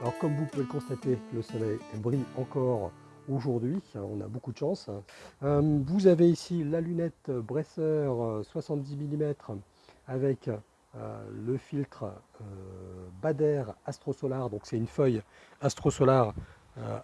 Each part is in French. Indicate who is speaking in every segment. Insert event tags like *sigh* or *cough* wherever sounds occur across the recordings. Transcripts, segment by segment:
Speaker 1: Alors comme vous pouvez le constater, le soleil brille encore aujourd'hui, on a beaucoup de chance. Euh, vous avez ici la lunette Bresser 70 mm avec euh, le filtre euh, Bader Astrosolar, donc c'est une feuille Astrosolar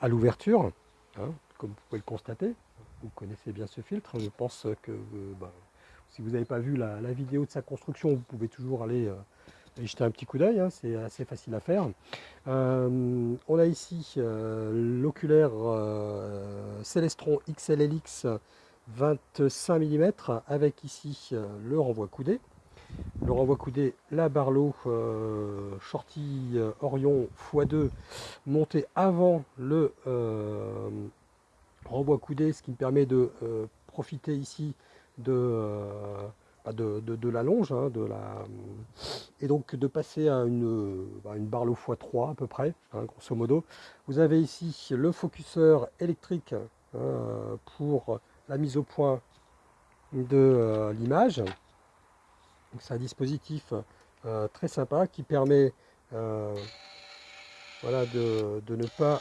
Speaker 1: à l'ouverture, hein, comme vous pouvez le constater. Vous connaissez bien ce filtre, je pense que bah, si vous n'avez pas vu la, vidéo de sa construction, vous pouvez toujours aller et jeter un petit coup d'œil, hein, c'est assez facile à faire. Euh, on a ici euh, l'oculaire euh, Celestron XLLX 25 mm avec ici le renvoi coudé. Le renvoi coudé, la Barlow Shorty Orion x2 monté avant le renvoi coudé, ce qui me permet de profiter ici de de, la longe, hein, de la, et donc de passer à une, bah, une barre x3 à peu près, hein, grosso modo. Vous avez ici le focuseur électrique hein, pour la mise au point de euh, l'image. C'est un dispositif euh, très sympa qui permet euh, voilà, de, ne pas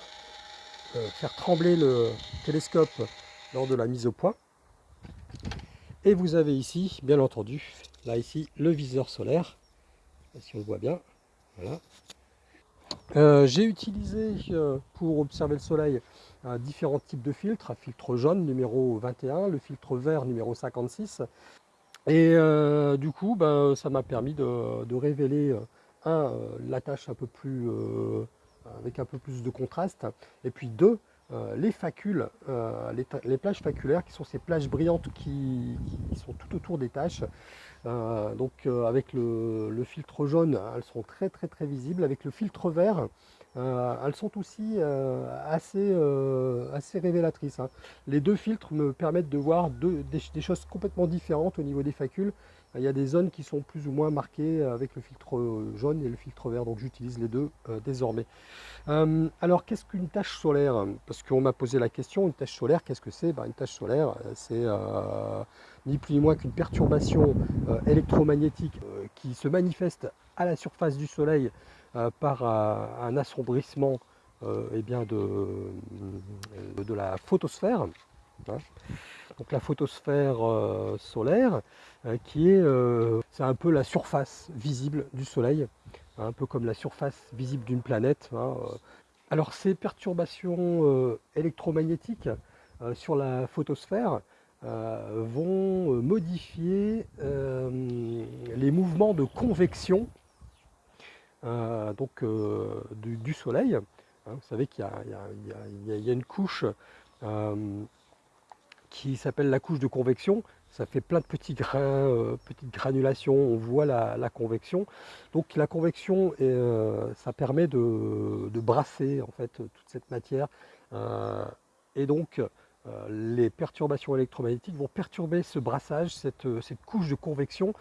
Speaker 1: faire trembler le télescope lors de la mise au point. Et vous avez ici, bien entendu, là ici, le viseur solaire. Si on le voit bien. Voilà. Euh, j'ai utilisé euh, pour observer le soleil différents types de filtres. Filtre jaune numéro 21, le filtre vert numéro 56. Et euh, du coup, ben, ça m'a permis de, révéler un, la tâche un peu plus, avec un peu plus de contraste. Et puis deux, euh, les facules, euh, les, plages faculaires, qui sont ces plages brillantes qui, sont tout autour des tâches. Euh, donc avec le, filtre jaune, elles sont très très très visibles. Avec le filtre vert, elles sont aussi assez, assez révélatrices. Hein. Les deux filtres me permettent de voir des, choses complètement différentes au niveau des facules. Il y a des zones qui sont plus ou moins marquées avec le filtre jaune et le filtre vert, donc j'utilise les deux euh, désormais. Euh, alors qu'est-ce qu'une tâche solaire? Parce qu'on m'a posé la question, une tâche solaire, qu'est-ce que c'est? Ben, Une tâche solaire, euh, c'est ni plus ni moins qu'une perturbation électromagnétique qui se manifeste à la surface du Soleil par un assombrissement eh bien de, de la photosphère. Hein. Donc la photosphère solaire, euh, qui est, euh, c'est un peu la surface visible du Soleil, un peu comme la surface visible d'une planète. Hein, euh. Alors ces perturbations électromagnétiques sur la photosphère vont modifier les mouvements de convection donc, du, Soleil. Hein. vous savez qu'il y, a une couche qui s'appelle la couche de convection ça fait plein de petits grains, euh, petites granulations, on voit la, convection. Donc la convection, euh, ça permet de, brasser en fait toute cette matière. Euh, et donc les perturbations électromagnétiques vont perturber ce brassage, cette, couche de convection,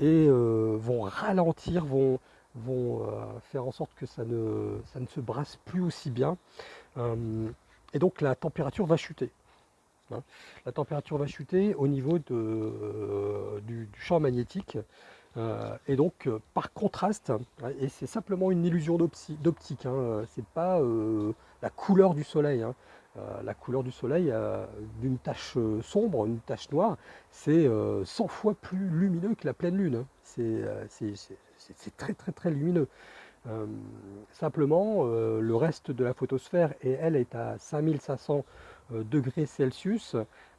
Speaker 1: et vont ralentir, vont, faire en sorte que ça ne se brasse plus aussi bien. et donc la température va chuter. Hein. La température va chuter au niveau euh, du, champ magnétique. Euh, et donc, euh, par contraste, et c'est simplement une illusion d'optique, hein, c'est pas la couleur du soleil. Hein. la couleur du soleil d'une tache sombre, une tache noire, c'est 100 fois plus lumineux que la pleine lune. C'est très très très lumineux. simplement, le reste de la photosphère, et elle est à 5500 euh, degrés Celsius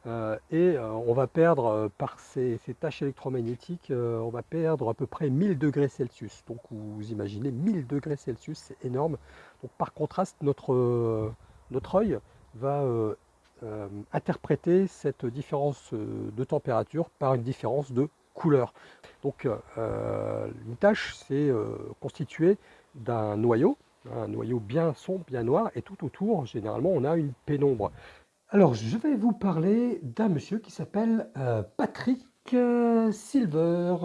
Speaker 1: euh, et euh, on va perdre par ces, tâches électromagnétiques, on va perdre à peu près 1000 degrés Celsius. Donc vous imaginez 1000 degrés Celsius, c'est énorme. Donc par contraste, notre, notre œil va interpréter cette différence de température par une différence de couleur. Donc une tâche, c'est constitué d'un noyau, un noyau bien sombre, bien noir, et tout autour, généralement, on a une pénombre. Alors, je vais vous parler d'un monsieur qui s'appelle euh, Patrick euh, Silver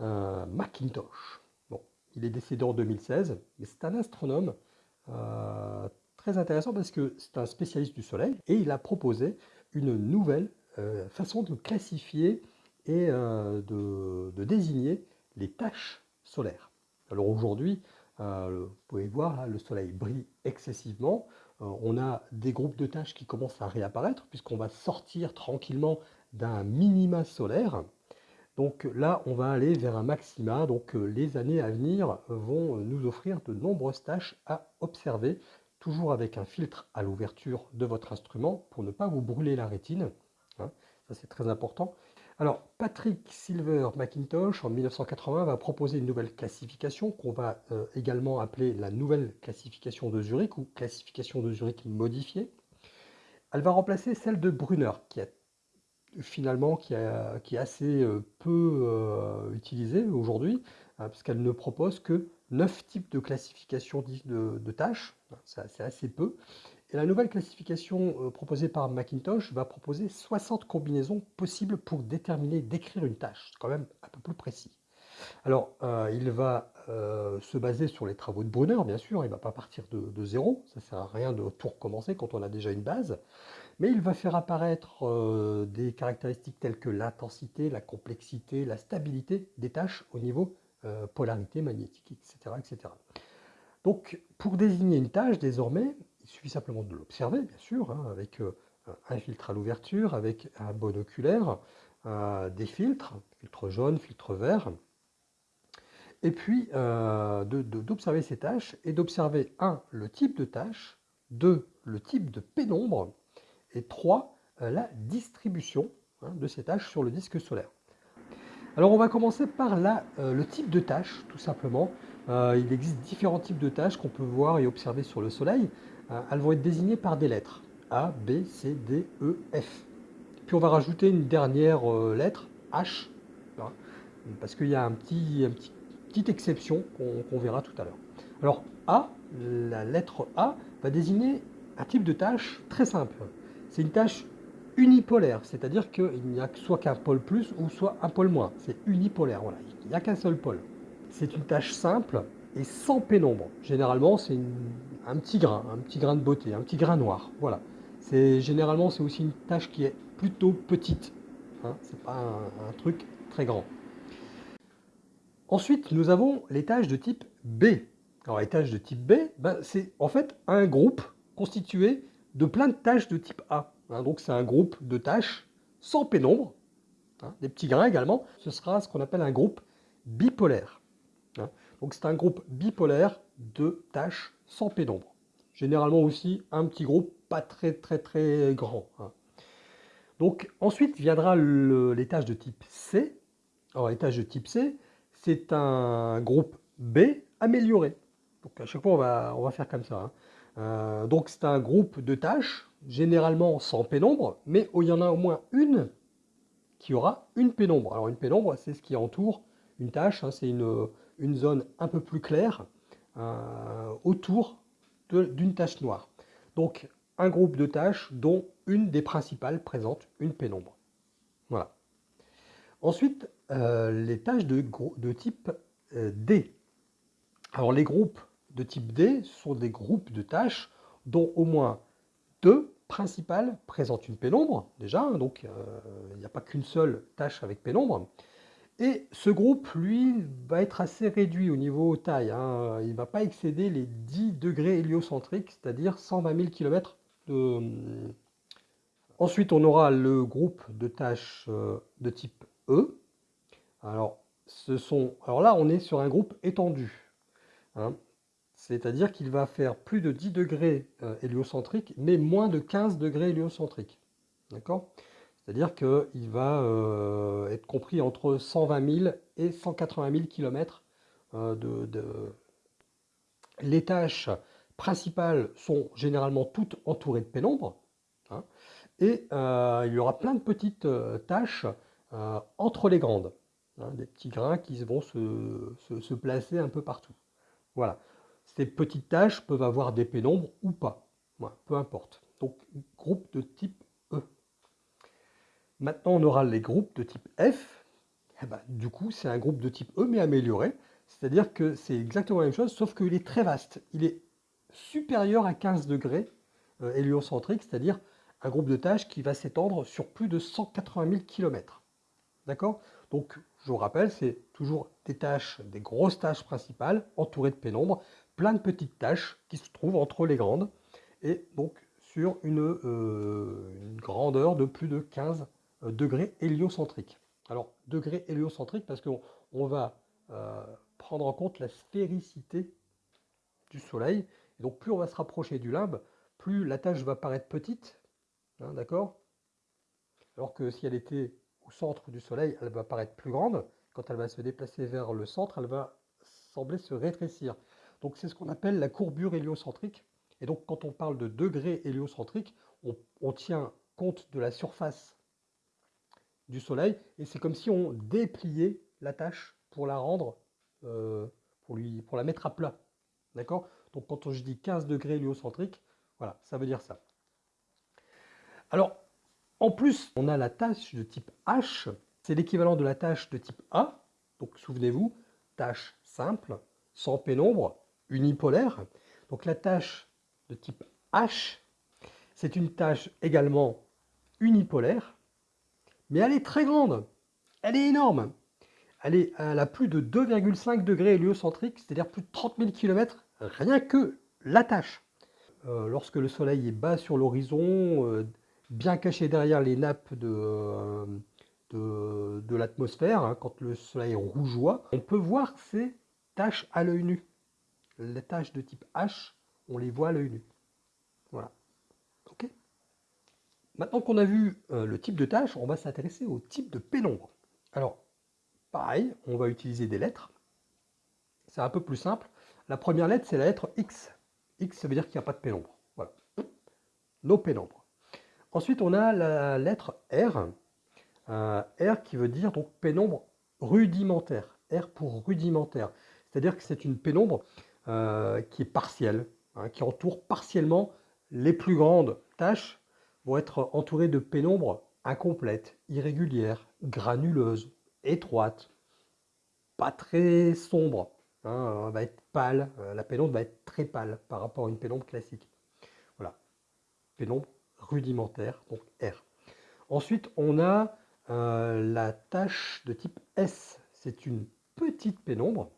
Speaker 1: euh, McIntosh. Bon, il est décédé en 2016, mais c'est un astronome très intéressant parce que c'est un spécialiste du Soleil et il a proposé une nouvelle façon de classifier et de, désigner les tâches solaires. Alors aujourd'hui, vous pouvez voir, le soleil brille excessivement. Euh, on a des groupes de tâches qui commencent à réapparaître, puisqu'on va sortir tranquillement d'un minima solaire. Donc là, on va aller vers un maxima. Donc les années à venir vont nous offrir de nombreuses tâches à observer, toujours avec un filtre à l'ouverture de votre instrument pour ne pas vous brûler la rétine. Hein. ça, c'est très important. Alors, Patrick Silver McIntosh, en 1980, va proposer une nouvelle classification qu'on va euh, également appeler la nouvelle classification de Zurich ou classification de Zurich modifiée. Elle va remplacer celle de Brunner, qui est finalement qui, est assez euh, peu euh, utilisée aujourd'hui, hein, puisqu'elle ne propose que 9 types de classification de, de tâches, c'est assez peu, et la nouvelle classification euh, proposée par Macintosh va proposer 60 combinaisons possibles pour déterminer, décrire une tâche. C'est quand même un peu plus précis. Alors, euh, il va euh, se baser sur les travaux de Brunner, bien sûr, il ne va pas partir de, zéro, ça sert à rien de tout recommencer quand on a déjà une base, mais il va faire apparaître des caractéristiques telles que l'intensité, la complexité, la stabilité des tâches au niveau polarité magnétique, etc., etc. Donc, pour désigner une tâche, désormais, il suffit simplement de l'observer, bien sûr, hein, avec euh, un filtre à l'ouverture, avec un bon oculaire, euh, des filtres, filtre jaune, filtre vert, et puis euh, d'observer ces tâches et d'observer, un, le type de tâche, deux, le type de pénombre, et trois, la distribution hein, de ces tâches sur le disque solaire. Alors on va commencer par le type de tâche, tout simplement. il existe différents types de tâches qu'on peut voir et observer sur le Soleil. Hein, elles vont être désignées par des lettres. A, B, C, D, E, F. Puis on va rajouter une dernière euh, lettre, H, parce qu'il y a un petit, un petit, petite exception qu'on verra tout à l'heure. Alors A, la lettre A, va désigner un type de tâche très simple. C'est une tâche unipolaire, c'est-à-dire qu'il n'y a soit qu'un pôle plus ou soit un pôle moins. C'est unipolaire, voilà. il n'y a qu'un seul pôle. C'est une tâche simple et sans pénombre. Généralement, c'est un petit grain, un petit grain de beauté, un petit grain noir. Voilà. C'est généralement c'est aussi une tâche qui est plutôt petite. Hein. c'est pas un, truc très grand. Ensuite, nous avons les tâches de type B. Alors les tâches de type B, ben, c'est en fait un groupe constitué de plein de tâches de type A. Hein. donc c'est un groupe de tâches sans pénombre, hein. des petits grains également. Ce sera ce qu'on appelle un groupe bipolaire. Donc c'est un groupe bipolaire de tâches sans pénombre. Généralement aussi un petit groupe pas très très très grand. Hein. Donc ensuite viendra tâches de type C. Alors tâches de type C, c'est un groupe B amélioré. Donc à chaque fois on va, on va faire comme ça. Hein. Euh, donc c'est un groupe de tâches, généralement sans pénombre, mais où il y en a au moins une qui aura une pénombre. Alors une pénombre, c'est ce qui entoure une tâche, hein. c'est une, une zone un peu plus claire euh, autour d'une tache noire. Donc un groupe de tâches dont une des principales présente une pénombre. Voilà. Ensuite, euh, les tâches de, type euh, D. Alors les groupes de type D sont des groupes de tâches dont au moins deux principales présentent une pénombre, déjà, hein, donc il n'y a pas qu'une seule tâche avec pénombre. Et ce groupe, lui, va être assez réduit au niveau taille. Hein. Il ne va pas excéder les 10 degrés héliocentriques, c'est-à-dire 120 000 km de... Ensuite, on aura le groupe de tâches euh, de type E. Alors, ce sont... Alors là, on est sur un groupe étendu. Hein. C'est-à-dire qu'il va faire plus de 10 degrés euh, héliocentriques, mais moins de 15 degrés héliocentriques. D'accord? C'est-à-dire qu'il va euh, être compris entre 120 000 et 180 000 km de, Les tâches principales sont généralement toutes entourées de pénombre. Hein, et euh, il y aura plein de petites euh, tâches entre les grandes. Hein, des petits grains qui vont se, placer un peu partout. Voilà. Ces petites tâches peuvent avoir des pénombres ou pas. peu importe. Donc, groupe de type Maintenant, on aura les groupes de type F. Eh ben, du coup, c'est un groupe de type E, mais amélioré. C'est-à-dire que c'est exactement la même chose, sauf qu'il est très vaste. Il est supérieur à 15 degrés euh, héliocentrique, c'est-à-dire un groupe de tâches qui va s'étendre sur plus de 180 000 km. D'accord? Donc, je vous rappelle, c'est toujours des tâches, des grosses tâches principales, entourées de pénombre, plein de petites tâches qui se trouvent entre les grandes, et donc sur une, euh, grandeur de plus de 15 euh, degrés héliocentriques. Alors, degrés héliocentriques parce qu'on on va euh, prendre en compte la sphéricité du Soleil. Et donc, plus on va se rapprocher du limbe, plus la tâche va paraître petite, hein, d'accord? Alors que si elle était au centre du Soleil, elle va paraître plus grande. Quand elle va se déplacer vers le centre, elle va sembler se rétrécir. Donc c'est ce qu'on appelle la courbure héliocentrique. Et donc quand on parle de degré héliocentrique, on, tient compte de la surface du Soleil et c'est comme si on dépliait la tâche pour la rendre, euh, pour, lui, pour la mettre à plat. D'accord? Donc quand je dis 15 degrés héliocentrique, voilà, ça veut dire ça. Alors, en plus, on a la tâche de type H, c'est l'équivalent de la tâche de type A. Donc souvenez-vous, tâche simple, sans pénombre, unipolaire. Donc la tâche de type H, c'est une tâche également unipolaire, mais elle est très grande, elle est énorme. Elle, a plus de 2,5 degrés héliocentriques, c'est-à-dire plus de 30 000 km, rien que la tâche. Euh, lorsque le soleil est bas sur l'horizon, euh, bien caché derrière les nappes de, euh, l'atmosphère, hein, quand le soleil rougeoie, on peut voir ces taches à l'œil nu. Les taches de type H, on les voit à l'œil nu. Voilà. Maintenant qu'on a vu euh, le type de tâche, on va s'intéresser au type de pénombre. Alors, pareil, on va utiliser des lettres. C'est un peu plus simple. La première lettre, c'est la lettre X. X, ça veut dire qu'il n'y a pas de pénombre. Voilà. Nos pénombres. Ensuite, on a la lettre R. Euh, R qui veut dire donc pénombre rudimentaire. R pour rudimentaire. C'est-à-dire que c'est une pénombre euh, qui est partielle, hein, qui entoure partiellement les plus grandes tâches vont être entourées de pénombres incomplètes, irrégulières, granuleuses, étroites, pas très sombres. Hein, va être pâle, euh, la pénombre va être très pâle par rapport à une pénombre classique. Voilà, pénombre rudimentaire, donc R. Ensuite, on a euh, la tâche de type S. C'est une petite pénombre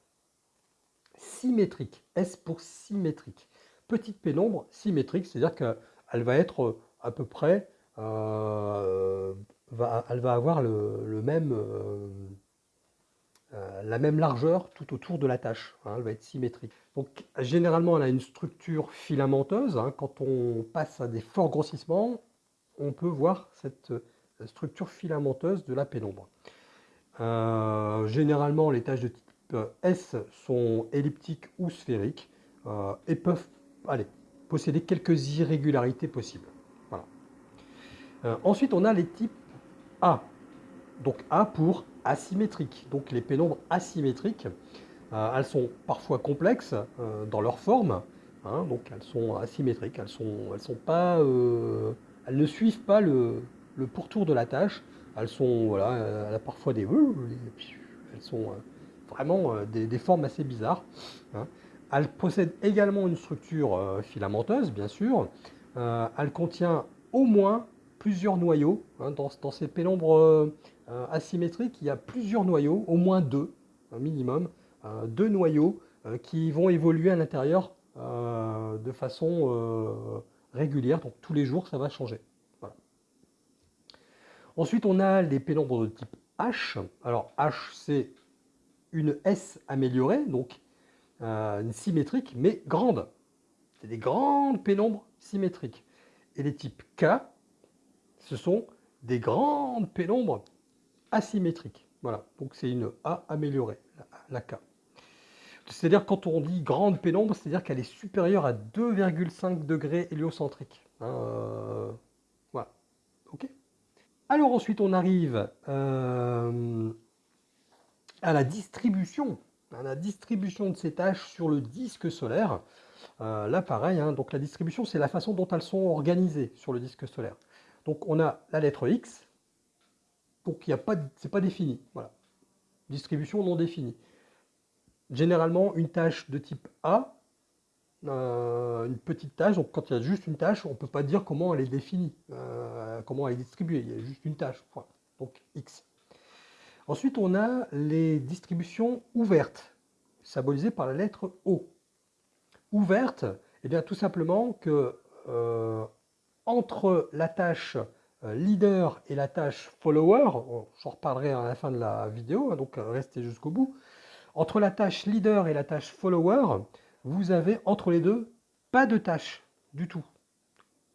Speaker 1: symétrique. S pour symétrique. Petite pénombre symétrique, c'est-à-dire qu'elle va être à peu près, euh, elle va avoir même, euh, la même largeur tout autour de la tâche. Hein, elle va être symétrique. Donc généralement, elle a une structure filamenteuse. Hein. quand on passe à des forts grossissements, on peut voir cette structure filamenteuse de la pénombre. Euh, généralement, les tâches de type S sont elliptiques ou sphériques euh, et peuvent posséder quelques irrégularités possibles. Euh, ensuite, on a les types A. Donc A pour asymétrique. Donc les pénombres asymétriques, elles sont parfois complexes dans leur forme. Hein, donc elles sont asymétriques, elles, sont, elles, sont pas, elles ne suivent pas le, le pourtour de la tâche. Elles sont, voilà, elle a parfois des... Elles sont euh, vraiment euh, des, formes assez bizarres. Hein. Elle possède également une structure euh, filamenteuse, bien sûr. elle contient au moins plusieurs noyaux. Hein. Dans, ces pénombres asymétriques, il y a plusieurs noyaux, au moins deux, un minimum, deux noyaux qui vont évoluer à l'intérieur de façon régulière. Donc tous les jours, ça va changer. Ensuite, on a les pénombres de type H. Alors H, c'est une S améliorée, donc euh, symétrique, mais grande. C'est des grandes pénombres symétriques. Et les types K, ce sont des grandes pénombres asymétriques. Voilà, donc c'est une A améliorée, la, K. C'est-à-dire quand on dit grande pénombre, c'est-à-dire qu'elle est supérieure à 2,5 degrés héliocentriques. Hein, euh, voilà, ok alors ensuite, on arrive euh, à la distribution, à la distribution de ces tâches sur le disque solaire. Euh, là, pareil, hein, donc la distribution, c'est la façon dont elles sont organisées sur le disque solaire. Donc on a la lettre X, donc n'y a pas, c'est pas défini, voilà. Distribution non définie. Généralement, une tâche de type A euh, une petite tâche. Donc quand il y a juste une tâche, on ne peut pas dire comment elle est définie, euh, comment elle est distribuée. Il y a juste une tâche, donc X. Ensuite, on a les distributions ouvertes, symbolisées par la lettre O. Ouverte, eh bien tout simplement que euh, entre la tâche euh, leader et la tâche follower, j'en reparlerai à la fin de la vidéo, hein, donc restez jusqu'au bout, entre la tâche leader et la tâche follower, vous avez entre les deux pas de tâche du tout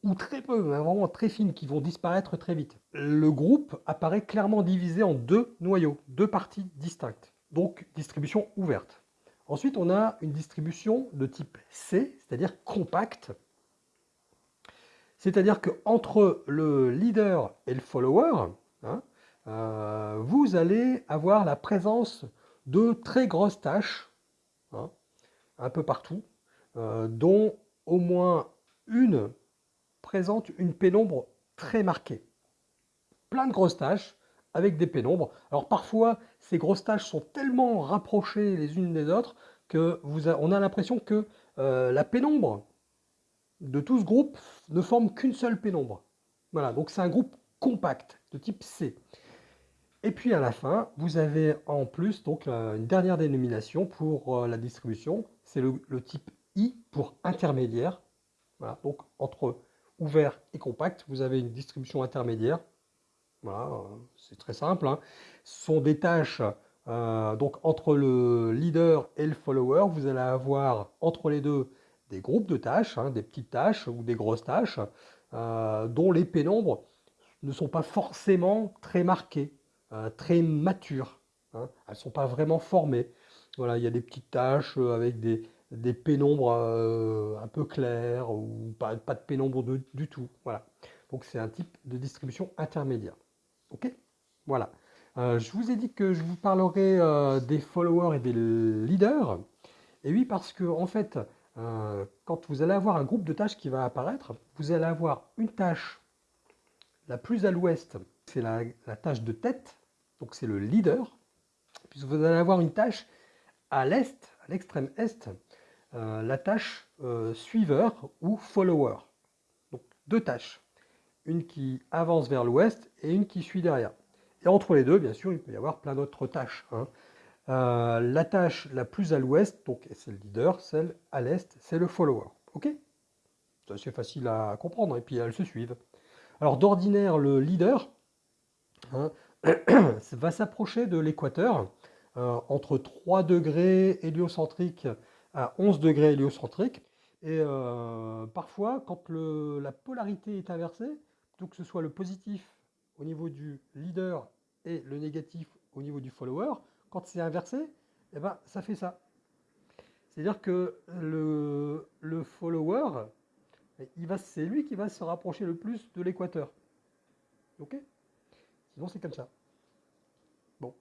Speaker 1: ou très peu, vraiment très fines, qui vont disparaître très vite. Le groupe apparaît clairement divisé en deux noyaux, deux parties distinctes, donc distribution ouverte. Ensuite, on a une distribution de type C, c'est-à-dire compacte. C'est-à-dire qu'entre le leader et le follower, hein, euh, vous allez avoir la présence de très grosses tâches, hein, un peu partout, euh, dont au moins une présente une pénombre très marquée. Plein de grosses tâches avec des pénombres. Alors parfois, ces grosses tâches sont tellement rapprochées les unes des autres que vous on a l'impression que euh, la pénombre de tout ce groupe ne forme qu'une seule pénombre. Voilà, donc c'est un groupe compact de type C. Et puis à la fin, vous avez en plus donc une dernière dénomination pour euh, la distribution, c'est le, le, type I pour intermédiaire. Voilà, donc entre ouvert et compact, vous avez une distribution intermédiaire. Voilà, euh, c'est très simple. Hein. Ce sont des tâches euh, donc entre le leader et le follower, vous allez avoir entre les deux des groupes de tâches, hein, des petites tâches ou des grosses tâches, euh, dont les pénombres ne sont pas forcément très marquées, très matures. Hein. Elles ne sont pas vraiment formées. Voilà, il y a des petites tâches avec des, pénombres euh, un peu claires ou pas, de pénombre du tout. Voilà. Donc c'est un type de distribution intermédiaire. Ok? Voilà. Euh, je vous ai dit que je vous parlerai euh, des followers et des leaders. Et oui, parce que en fait, quand vous allez avoir un groupe de tâches qui va apparaître, vous allez avoir une tâche la plus à l'ouest, c'est la, la tâche de tête, donc c'est le leader. Puis vous allez avoir une tâche à l'est, à l'extrême est, euh, la tâche euh, suiveur ou follower. Donc deux tâches, une qui avance vers l'ouest et une qui suit derrière. Et entre les deux, bien sûr, il peut y avoir plein d'autres tâches. Hein. Euh, la tâche la plus à l'ouest, donc c'est le leader, celle à l'est, c'est le follower. Ok? C'est facile à comprendre, et puis elles se suivent. Alors d'ordinaire, le leader hein, *clears throat* va s'approcher de l'équateur, entre 3 degrés héliocentriques à 11 degrés héliocentrique. Et euh, parfois, quand la polarité est inversée, plutôt que ce soit le positif au niveau du leader et le négatif au niveau du follower, quand c'est inversé, eh ben, ça fait ça. C'est-à-dire que le, le follower, c'est lui qui va se rapprocher le plus de l'équateur. Ok? Sinon, c'est comme ça. Bon.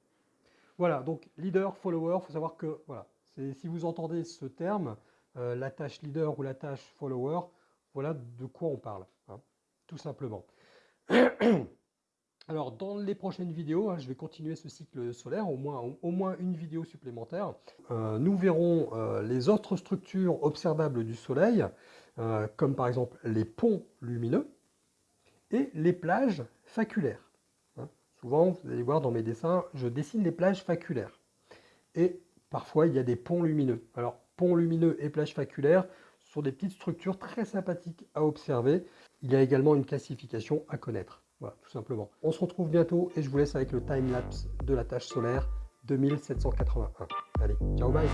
Speaker 1: Voilà, donc leader, follower, il faut savoir que voilà, si vous entendez ce terme, euh, la tâche leader ou la tâche follower, voilà de quoi on parle, hein, tout simplement. *clears throat* Alors, dans les prochaines vidéos, hein, je vais continuer ce cycle solaire, au moins, une vidéo supplémentaire. Euh, nous verrons euh, les autres structures observables du Soleil, comme par exemple les ponts lumineux et les plages faculaires. Hein. Souvent, vous allez voir dans mes dessins, je dessine les plages faculaires. Et Parfois, il y a des ponts lumineux. Alors, ponts lumineux et plages faculaires sont des petites structures très sympathiques à observer. Il y a également une classification à connaître. Voilà, tout simplement. On se retrouve bientôt et je vous laisse avec le time-lapse de la tâche solaire 2781. Allez, ciao, bye